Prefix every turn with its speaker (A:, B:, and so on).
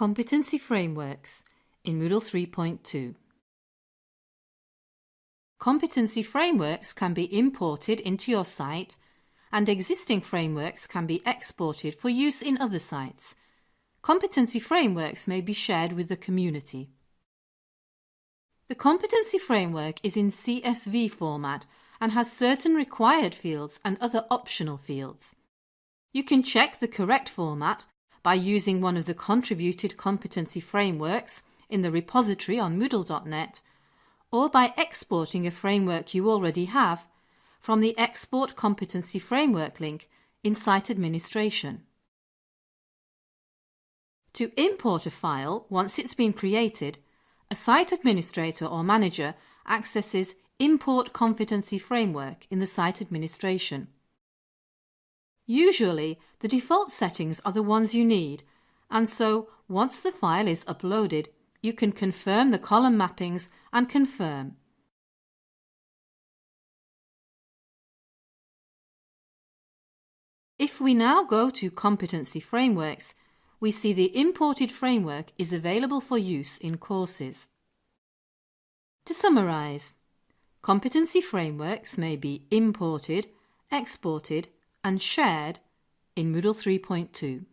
A: Competency Frameworks in Moodle 3.2 Competency frameworks can be imported into your site and existing frameworks can be exported for use in other sites. Competency frameworks may be shared with the community. The competency framework is in CSV format and has certain required fields and other optional fields. You can check the correct format by using one of the contributed competency frameworks in the repository on Moodle.net or by exporting a framework you already have from the Export Competency Framework link in Site Administration. To import a file once it's been created, a site administrator or manager accesses Import Competency Framework in the site administration. Usually, the default settings are the ones you need, and so once the file is uploaded, you can confirm the column mappings and confirm. If we now go to Competency Frameworks, we see the imported framework is available for use in courses. To summarise, competency frameworks may be imported, exported and shared in Moodle 3.2.